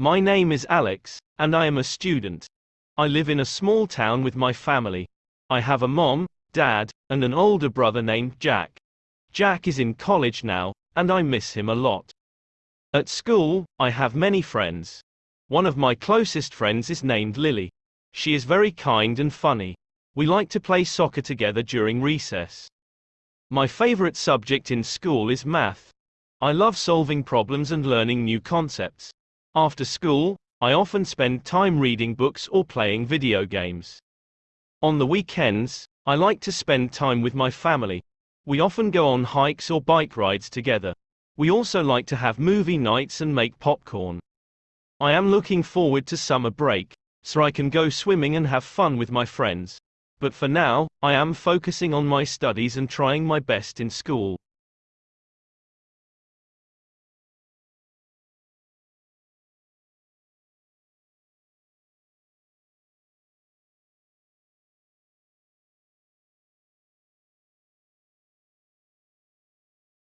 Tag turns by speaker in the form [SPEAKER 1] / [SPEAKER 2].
[SPEAKER 1] My name is Alex, and I am a student. I live in a small town with my family. I have a mom, dad, and an older brother named Jack. Jack is in college now, and I miss him a lot. At school, I have many friends. One of my closest friends is named Lily. She is very kind and funny. We like to play soccer together during recess. My favorite subject in school is math. I love solving problems and learning new concepts. After school, I often spend time reading books or playing video games. On the weekends, I like to spend time with my family. We often go on hikes or bike rides together. We also like to have movie nights and make popcorn. I am looking forward to summer break, so I can go swimming and have fun with my friends. But for now, I am focusing on my studies and trying my best in school.